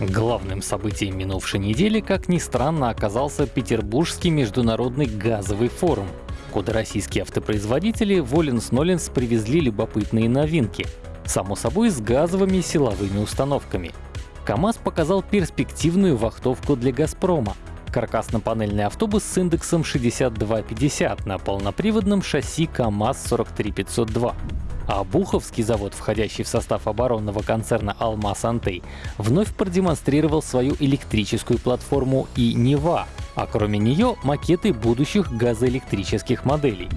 Главным событием минувшей недели, как ни странно, оказался Петербургский международный газовый форум, куда российские автопроизводители Воленс-Ноленс привезли любопытные новинки, само собой с газовыми силовыми установками. КАМАЗ показал перспективную вахтовку для «Газпрома», каркасно-панельный автобус с индексом 6250 на полноприводном шасси КАМАЗ-43502. А Буховский завод, входящий в состав оборонного концерна «Алмаз Антей», вновь продемонстрировал свою электрическую платформу и «Нева», а кроме нее макеты будущих газоэлектрических моделей.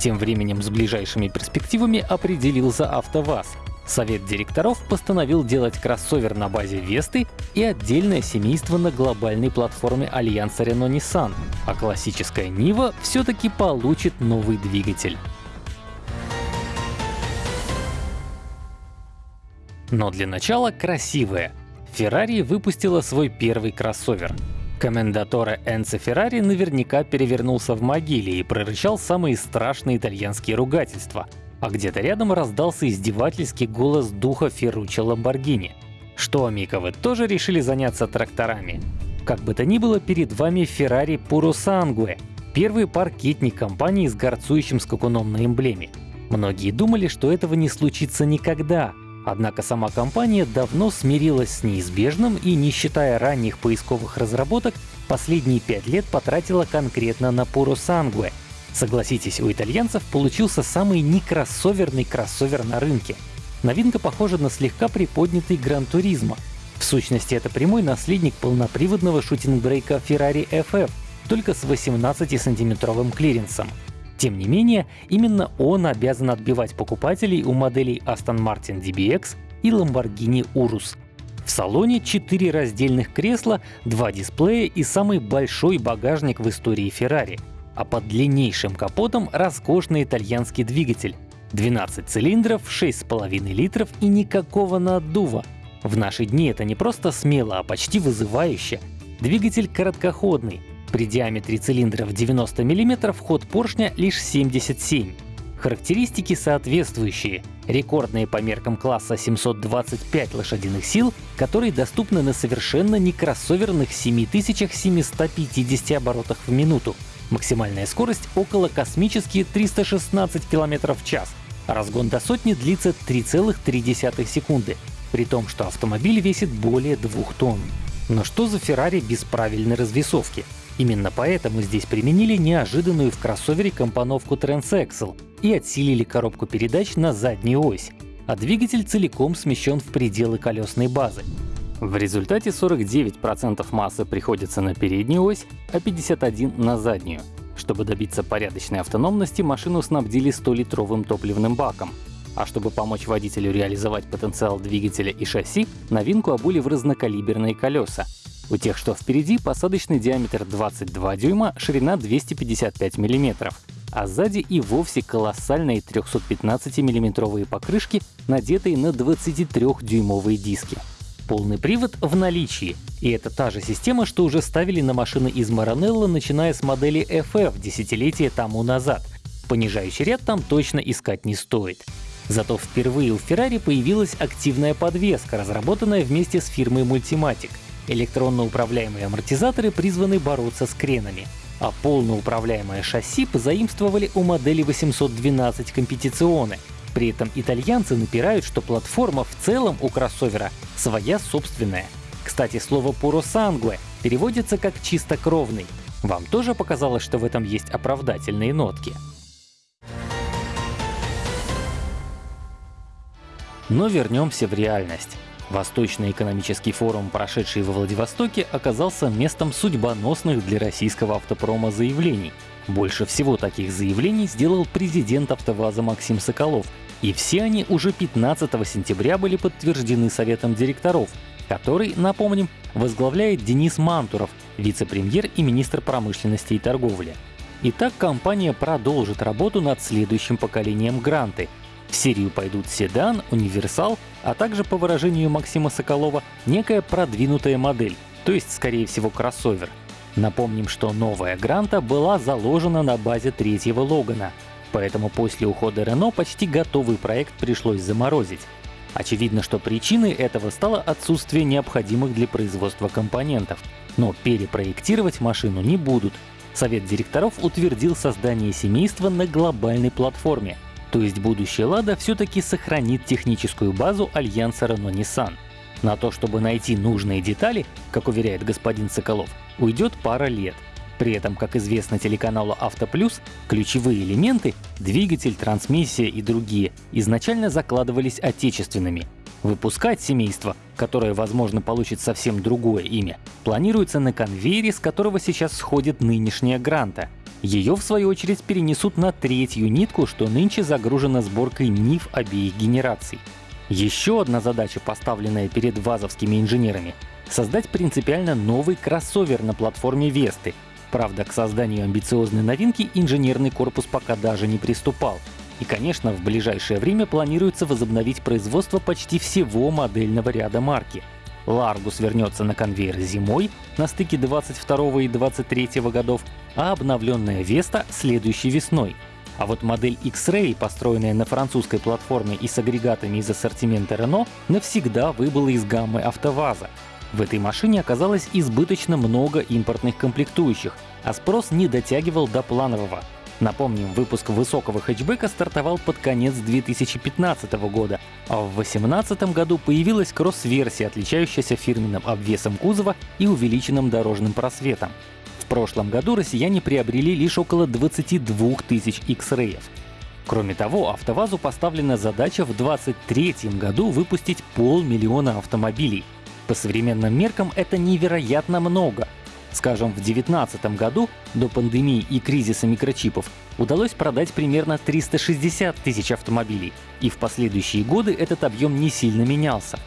Тем временем с ближайшими перспективами определился АвтоВАЗ. Совет директоров постановил делать кроссовер на базе Весты и отдельное семейство на глобальной платформе Альянса Renault-Nissan, а классическая Нива все-таки получит новый двигатель. Но для начала красивое. Ferrari выпустила свой первый кроссовер. Комендатора Энцо Феррари наверняка перевернулся в могиле и прорычал самые страшные итальянские ругательства. А где-то рядом раздался издевательский голос духа Ферруччо Ламборгини. Что, Мика, вы тоже решили заняться тракторами? Как бы то ни было, перед вами Ferrari Puro первый паркетник компании с горцующим скакуном на эмблеме. Многие думали, что этого не случится никогда, Однако сама компания давно смирилась с неизбежным и, не считая ранних поисковых разработок, последние пять лет потратила конкретно на Puro Sangue. Согласитесь, у итальянцев получился самый некроссоверный кроссовер на рынке. Новинка похожа на слегка приподнятый Гран Туризмо. В сущности, это прямой наследник полноприводного шутинг-брейка Ferrari FF, только с 18-сантиметровым клиренсом. Тем не менее, именно он обязан отбивать покупателей у моделей Aston Martin DBX и Lamborghini Urus. В салоне 4 раздельных кресла, 2 дисплея и самый большой багажник в истории Ferrari. А под длиннейшим капотом роскошный итальянский двигатель. 12 цилиндров, 6,5 литров и никакого наддува. В наши дни это не просто смело, а почти вызывающе. Двигатель короткоходный, при диаметре цилиндров 90 мм ход поршня лишь 77 Характеристики соответствующие. Рекордные по меркам класса 725 лошадиных сил, которые доступны на совершенно не кроссоверных 7750 оборотах в минуту. Максимальная скорость около космические 316 км в час. разгон до сотни длится 3,3 секунды, при том, что автомобиль весит более 2 тонн. Но что за Ferrari без правильной развесовки? Именно поэтому здесь применили неожиданную в кроссовере компоновку Transaxle и отсилили коробку передач на заднюю ось, а двигатель целиком смещен в пределы колесной базы. В результате 49% массы приходится на переднюю ось, а 51% на заднюю. Чтобы добиться порядочной автономности, машину снабдили 100-литровым топливным баком. А чтобы помочь водителю реализовать потенциал двигателя и шасси, новинку обули в разнокалиберные колеса у тех, что впереди, посадочный диаметр 22 дюйма, ширина 255 мм, а сзади и вовсе колоссальные 315 миллиметровые покрышки, надетые на 23-дюймовые диски. Полный привод в наличии, и это та же система, что уже ставили на машины из Maranello, начиная с модели FF десятилетия тому назад. Понижающий ряд там точно искать не стоит. Зато впервые у Ferrari появилась активная подвеска, разработанная вместе с фирмой Multimatic — Электронно управляемые амортизаторы призваны бороться с кренами, а полноуправляемое шасси позаимствовали у модели 812 компетиционы. При этом итальянцы напирают, что платформа в целом у кроссовера своя собственная. Кстати, слово «puro sangue» переводится как «чистокровный». Вам тоже показалось, что в этом есть оправдательные нотки? Но вернемся в реальность. Восточный экономический форум, прошедший во Владивостоке, оказался местом судьбоносных для российского автопрома заявлений. Больше всего таких заявлений сделал президент АвтоВАЗа Максим Соколов, и все они уже 15 сентября были подтверждены Советом директоров, который, напомним, возглавляет Денис Мантуров, вице-премьер и министр промышленности и торговли. Итак, компания продолжит работу над следующим поколением Гранты — в серию пойдут седан, универсал, а также, по выражению Максима Соколова, некая продвинутая модель, то есть, скорее всего, кроссовер. Напомним, что новая Гранта была заложена на базе третьего Логана, поэтому после ухода Рено почти готовый проект пришлось заморозить. Очевидно, что причиной этого стало отсутствие необходимых для производства компонентов. Но перепроектировать машину не будут. Совет директоров утвердил создание семейства на глобальной платформе, то есть будущее Лада все-таки сохранит техническую базу альянса Renault-Nissan. На то, чтобы найти нужные детали, как уверяет господин Соколов, уйдет пара лет. При этом, как известно телеканалу «Автоплюс», ключевые элементы — двигатель, трансмиссия и другие — изначально закладывались отечественными. Выпускать семейство, которое, возможно, получит совсем другое имя, планируется на конвейере, с которого сейчас сходит нынешняя Гранта. Ее, в свою очередь, перенесут на третью нитку, что нынче загружена сборкой НИФ обеих генераций. Еще одна задача, поставленная перед вазовскими инженерами — создать принципиально новый кроссовер на платформе Весты, Правда, к созданию амбициозной новинки инженерный корпус пока даже не приступал. И, конечно, в ближайшее время планируется возобновить производство почти всего модельного ряда марки. Largus вернется на конвейер зимой, на стыке 22 и 23 годов, а обновленная Vesta — следующей весной. А вот модель X-Ray, построенная на французской платформе и с агрегатами из ассортимента Renault, навсегда выбыла из гаммы АвтоВАЗа. В этой машине оказалось избыточно много импортных комплектующих, а спрос не дотягивал до планового. Напомним, выпуск высокого хэтчбека стартовал под конец 2015 года, а в 2018 году появилась кросс-версия, отличающаяся фирменным обвесом кузова и увеличенным дорожным просветом. В прошлом году россияне приобрели лишь около 22 тысяч X-Ray'ев. Кроме того, АвтоВАЗу поставлена задача в 2023 году выпустить полмиллиона автомобилей — по современным меркам это невероятно много. Скажем, в 2019 году, до пандемии и кризиса микрочипов, удалось продать примерно 360 тысяч автомобилей, и в последующие годы этот объем не сильно менялся.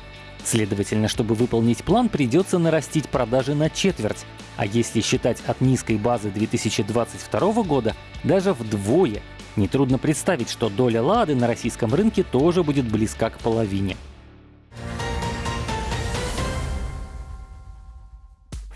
Следовательно, чтобы выполнить план, придется нарастить продажи на четверть, а если считать от низкой базы 2022 года, даже вдвое. Нетрудно представить, что доля «Лады» на российском рынке тоже будет близка к половине.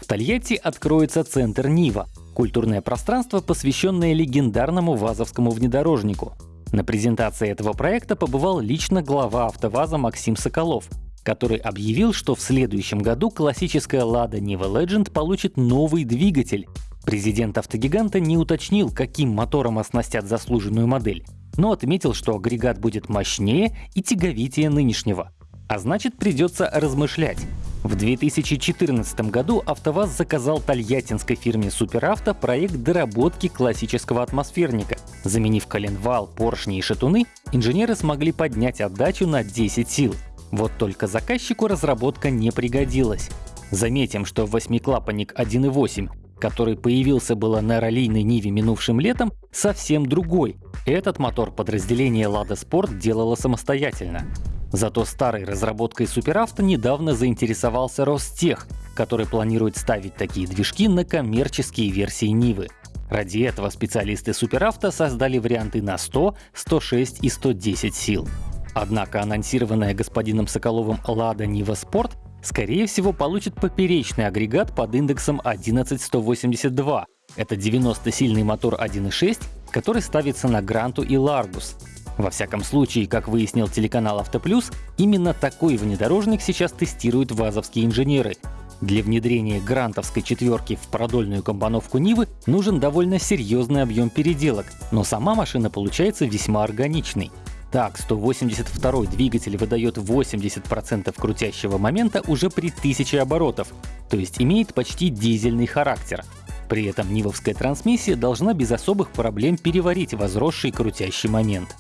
Тольятти откроется центр Нива — культурное пространство, посвященное легендарному вазовскому внедорожнику. На презентации этого проекта побывал лично глава АвтоВАЗа Максим Соколов, который объявил, что в следующем году классическая Lada Niva Legend получит новый двигатель. Президент автогиганта не уточнил, каким мотором оснастят заслуженную модель, но отметил, что агрегат будет мощнее и тяговитее нынешнего. А значит, придется размышлять, в 2014 году АвтоВАЗ заказал тольяттинской фирме Суперавто проект доработки классического атмосферника. Заменив коленвал, поршни и шатуны, инженеры смогли поднять отдачу на 10 сил. Вот только заказчику разработка не пригодилась. Заметим, что восьмиклапанник 1.8, который появился было на раллийной Ниве минувшим летом, совсем другой. Этот мотор подразделение Lada Sport делало самостоятельно. Зато старой разработкой суперавто недавно заинтересовался Ростех, который планирует ставить такие движки на коммерческие версии Нивы. Ради этого специалисты суперавто создали варианты на 100, 106 и 110 сил. Однако анонсированная господином Соколовым Lada Niva Sport скорее всего получит поперечный агрегат под индексом 11182. Это 90-сильный мотор 1.6, который ставится на Гранту и Largus. Во всяком случае, как выяснил телеканал «Автоплюс», именно такой внедорожник сейчас тестируют вазовские инженеры. Для внедрения грантовской четверки в продольную компоновку Нивы нужен довольно серьезный объем переделок, но сама машина получается весьма органичной. Так, 182 двигатель выдает 80% крутящего момента уже при 1000 оборотов, то есть имеет почти дизельный характер. При этом нивовская трансмиссия должна без особых проблем переварить возросший крутящий момент.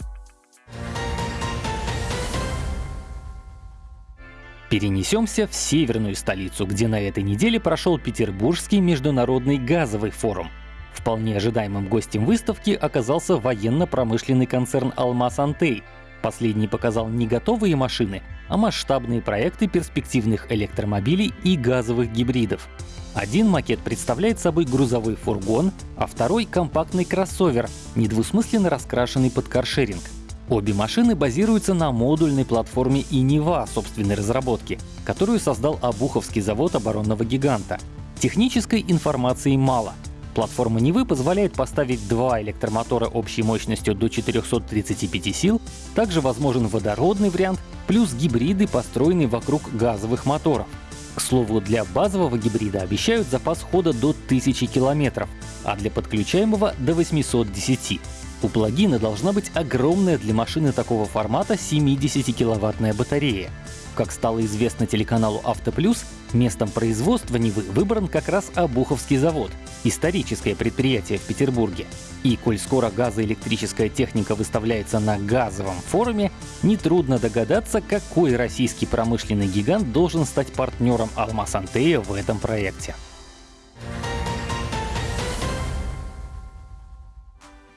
Перенесемся в северную столицу, где на этой неделе прошел Петербургский международный газовый форум. Вполне ожидаемым гостем выставки оказался военно-промышленный концерн «Алмаз Антей». Последний показал не готовые машины, а масштабные проекты перспективных электромобилей и газовых гибридов. Один макет представляет собой грузовой фургон, а второй — компактный кроссовер, недвусмысленно раскрашенный под каршеринг. Обе машины базируются на модульной платформе Инева собственной разработки, которую создал Обуховский завод оборонного гиганта. Технической информации мало. Платформа Нивы позволяет поставить два электромотора общей мощностью до 435 сил, также возможен водородный вариант, плюс гибриды, построенные вокруг газовых моторов. К слову, для базового гибрида обещают запас хода до 1000 километров, а для подключаемого — до 810. У плагина должна быть огромная для машины такого формата 70-киловаттная батарея. Как стало известно телеканалу «Автоплюс», местом производства Нивы выбран как раз Обуховский завод, историческое предприятие в Петербурге. И коль скоро газоэлектрическая техника выставляется на газовом форуме, нетрудно догадаться, какой российский промышленный гигант должен стать партнером Алмаз Антея в этом проекте.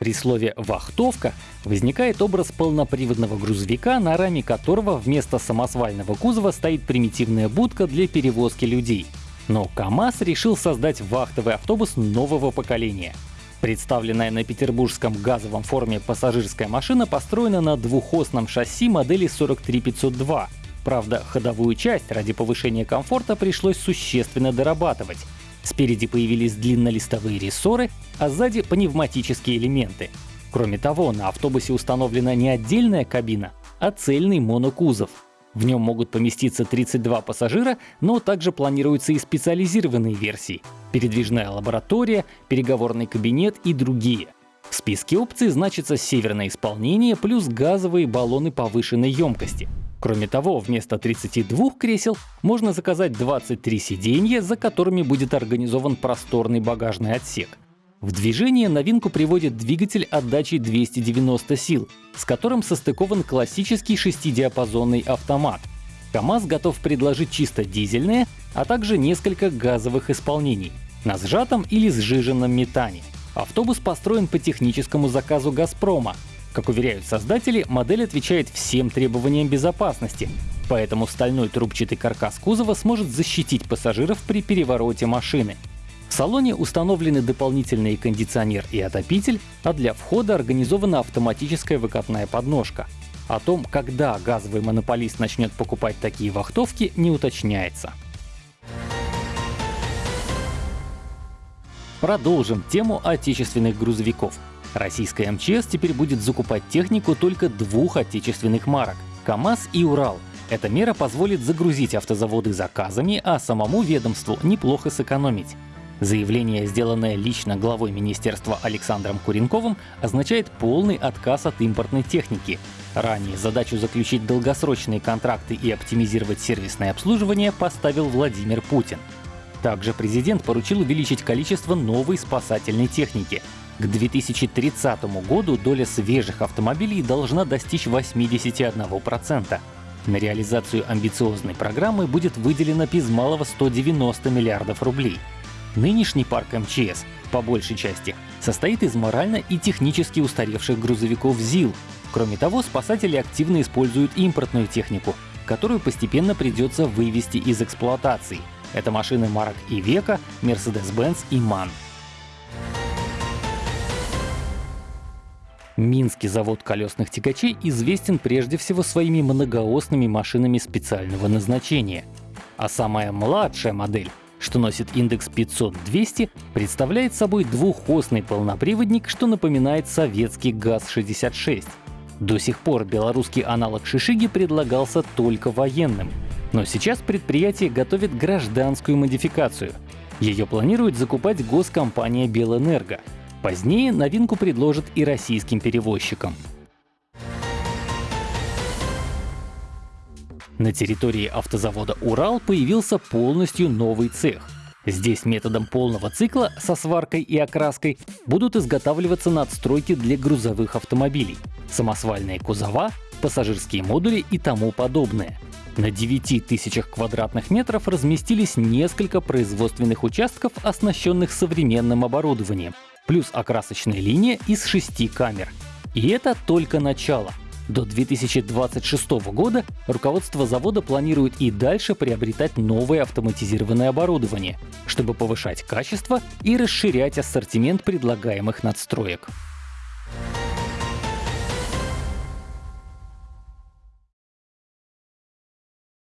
При слове «вахтовка» возникает образ полноприводного грузовика, на раме которого вместо самосвального кузова стоит примитивная будка для перевозки людей. Но КАМАЗ решил создать вахтовый автобус нового поколения. Представленная на петербургском газовом форуме пассажирская машина построена на двухосном шасси модели 43502. Правда, ходовую часть ради повышения комфорта пришлось существенно дорабатывать. Спереди появились длиннолистовые рессоры, а сзади пневматические элементы. Кроме того, на автобусе установлена не отдельная кабина, а цельный монокузов. В нем могут поместиться 32 пассажира, но также планируются и специализированные версии — передвижная лаборатория, переговорный кабинет и другие. В списке опций значится северное исполнение плюс газовые баллоны повышенной емкости — Кроме того, вместо 32 кресел можно заказать 23 сиденья, за которыми будет организован просторный багажный отсек. В движение новинку приводит двигатель отдачей 290 сил, с которым состыкован классический шестидиапазонный автомат. КАМАЗ готов предложить чисто дизельные, а также несколько газовых исполнений на сжатом или сжиженном метане. Автобус построен по техническому заказу «Газпрома», как уверяют создатели, модель отвечает всем требованиям безопасности, поэтому стальной трубчатый каркас кузова сможет защитить пассажиров при перевороте машины. В салоне установлены дополнительный кондиционер и отопитель, а для входа организована автоматическая выкатная подножка. О том, когда газовый монополист начнет покупать такие вахтовки, не уточняется. Продолжим тему отечественных грузовиков. Российская МЧС теперь будет закупать технику только двух отечественных марок — КАМАЗ и Урал. Эта мера позволит загрузить автозаводы заказами, а самому ведомству неплохо сэкономить. Заявление, сделанное лично главой министерства Александром Куренковым, означает полный отказ от импортной техники. Ранее задачу заключить долгосрочные контракты и оптимизировать сервисное обслуживание поставил Владимир Путин. Также президент поручил увеличить количество новой спасательной техники. К 2030 году доля свежих автомобилей должна достичь 81%. На реализацию амбициозной программы будет выделено без малого 190 миллиардов рублей. Нынешний парк МЧС, по большей части, состоит из морально и технически устаревших грузовиков ЗИЛ. Кроме того, спасатели активно используют импортную технику, которую постепенно придется вывести из эксплуатации. Это машины марок Ивека, Mercedes-Benz и MAN. Минский завод колесных тягачей известен прежде всего своими многоосными машинами специального назначения. А самая младшая модель, что носит индекс 500-200, представляет собой двухосный полноприводник, что напоминает советский ГАЗ-66. До сих пор белорусский аналог Шишиги предлагался только военным. Но сейчас предприятие готовит гражданскую модификацию. Ее планирует закупать госкомпания «Белэнерго», Позднее новинку предложат и российским перевозчикам. На территории автозавода «Урал» появился полностью новый цех. Здесь методом полного цикла со сваркой и окраской будут изготавливаться надстройки для грузовых автомобилей, самосвальные кузова, пассажирские модули и тому подобное. На 9 тысячах квадратных метров разместились несколько производственных участков, оснащенных современным оборудованием, плюс окрасочная линия из шести камер. И это только начало. До 2026 года руководство завода планирует и дальше приобретать новое автоматизированное оборудование, чтобы повышать качество и расширять ассортимент предлагаемых надстроек.